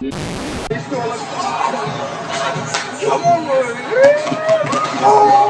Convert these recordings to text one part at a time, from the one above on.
Come on, Rory.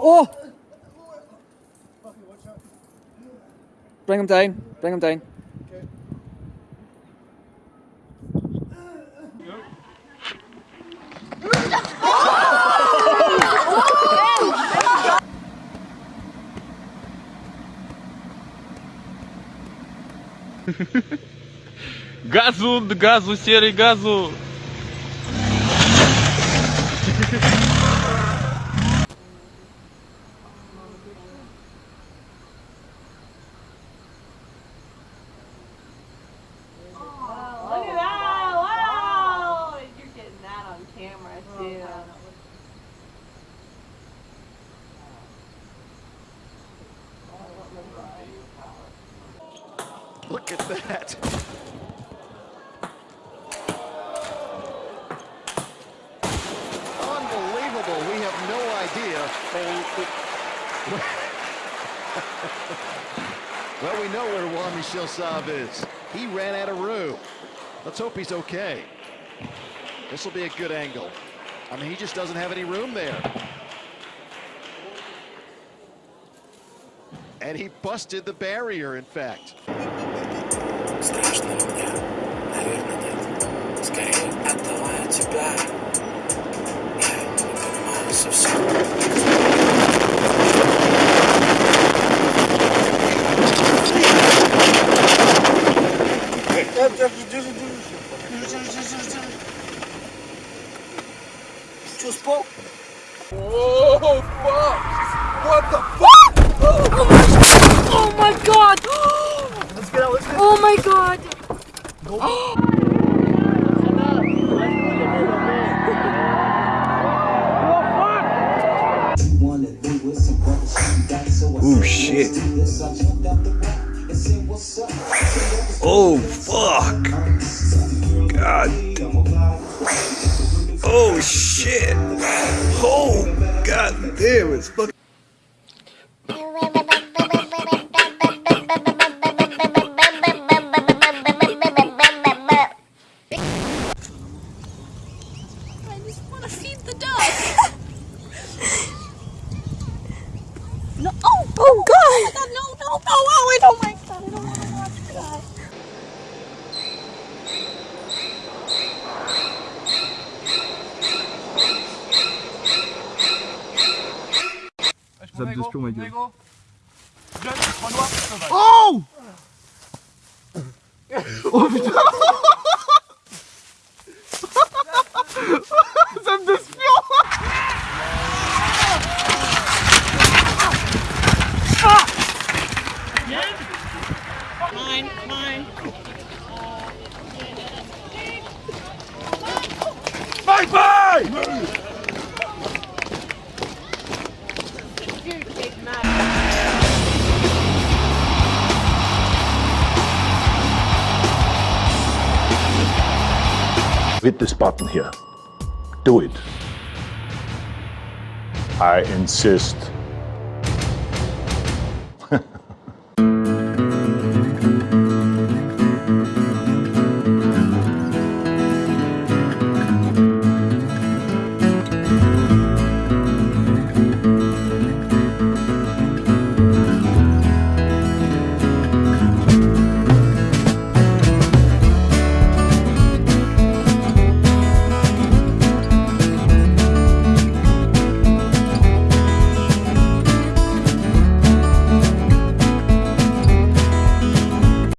Oh! Bring him down. Bring him down. Газу, газу, серый газу. Look at that. Unbelievable. We have no idea. well, we know where Juan Michel Saab is. He ran out of room. Let's hope he's okay. This will be a good angle. I mean, he just doesn't have any room there. And he busted the barrier, in fact. Страшно ли мне? Наверное, нет. Скорее, отдавая тебя, я не понимаю совсем. Что, спал? О пап! What the fuck? Oh my god! Oh my god! Oh my god! Oh shit. Oh fuck. God. Oh shit. Oh god damn it's fucking Oh! Oh, Zap de spion, ma gueule. Oh! Oh putain! Zap de spion! Bye bye! With this button here. Do it. I insist.